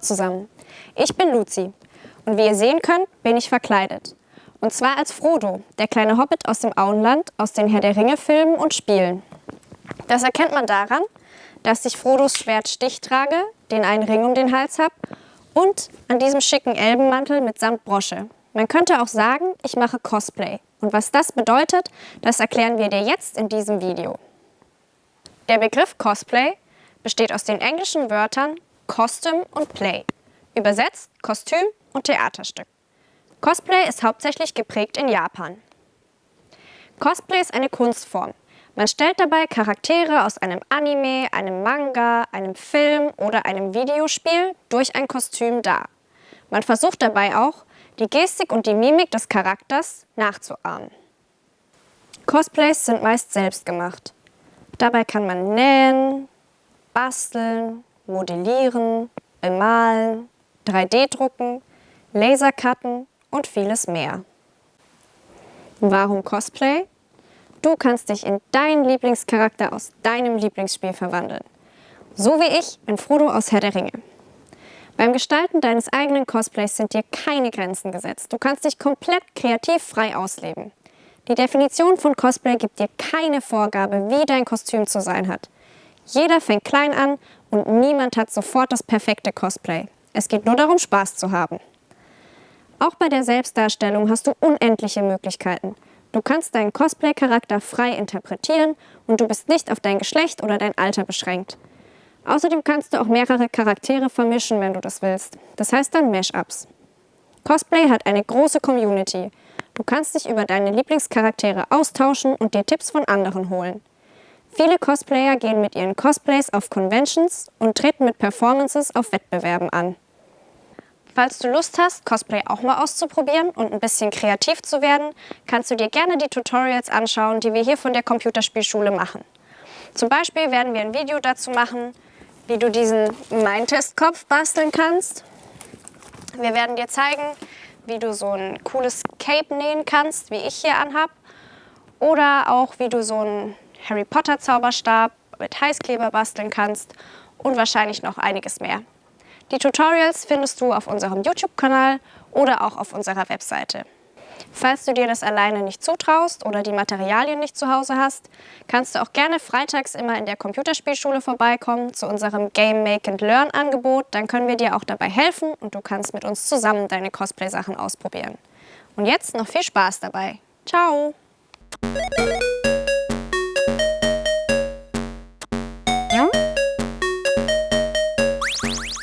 zusammen. Ich bin Luzi und wie ihr sehen könnt, bin ich verkleidet. Und zwar als Frodo, der kleine Hobbit aus dem Auenland, aus den Herr der Ringe Filmen und Spielen. Das erkennt man daran, dass ich Frodos Schwert Stich trage, den einen Ring um den Hals habe und an diesem schicken Elbenmantel mit samt Brosche. Man könnte auch sagen, ich mache Cosplay. Und was das bedeutet, das erklären wir dir jetzt in diesem Video. Der Begriff Cosplay besteht aus den englischen Wörtern Costume und Play, übersetzt Kostüm und Theaterstück. Cosplay ist hauptsächlich geprägt in Japan. Cosplay ist eine Kunstform. Man stellt dabei Charaktere aus einem Anime, einem Manga, einem Film oder einem Videospiel durch ein Kostüm dar. Man versucht dabei auch, die Gestik und die Mimik des Charakters nachzuahmen. Cosplays sind meist selbst gemacht. Dabei kann man nähen, basteln, modellieren, bemalen, 3D-drucken, Lasercutten und vieles mehr. Warum Cosplay? Du kannst dich in deinen Lieblingscharakter aus deinem Lieblingsspiel verwandeln. So wie ich in Frodo aus Herr der Ringe. Beim Gestalten deines eigenen Cosplays sind dir keine Grenzen gesetzt. Du kannst dich komplett kreativ frei ausleben. Die Definition von Cosplay gibt dir keine Vorgabe, wie dein Kostüm zu sein hat. Jeder fängt klein an und niemand hat sofort das perfekte Cosplay. Es geht nur darum, Spaß zu haben. Auch bei der Selbstdarstellung hast du unendliche Möglichkeiten. Du kannst deinen Cosplay-Charakter frei interpretieren und du bist nicht auf dein Geschlecht oder dein Alter beschränkt. Außerdem kannst du auch mehrere Charaktere vermischen, wenn du das willst. Das heißt dann Mashups. Cosplay hat eine große Community. Du kannst dich über deine Lieblingscharaktere austauschen und dir Tipps von anderen holen. Viele Cosplayer gehen mit ihren Cosplays auf Conventions und treten mit Performances auf Wettbewerben an. Falls du Lust hast, Cosplay auch mal auszuprobieren und ein bisschen kreativ zu werden, kannst du dir gerne die Tutorials anschauen, die wir hier von der Computerspielschule machen. Zum Beispiel werden wir ein Video dazu machen, wie du diesen Mindtest-Kopf basteln kannst. Wir werden dir zeigen, wie du so ein cooles Cape nähen kannst, wie ich hier anhab. Oder auch, wie du so einen Harry Potter Zauberstab mit Heißkleber basteln kannst und wahrscheinlich noch einiges mehr. Die Tutorials findest du auf unserem YouTube-Kanal oder auch auf unserer Webseite. Falls du dir das alleine nicht zutraust oder die Materialien nicht zu Hause hast, kannst du auch gerne freitags immer in der Computerspielschule vorbeikommen zu unserem Game Make and Learn Angebot. Dann können wir dir auch dabei helfen und du kannst mit uns zusammen deine Cosplay-Sachen ausprobieren. Und jetzt noch viel Spaß dabei. Ciao!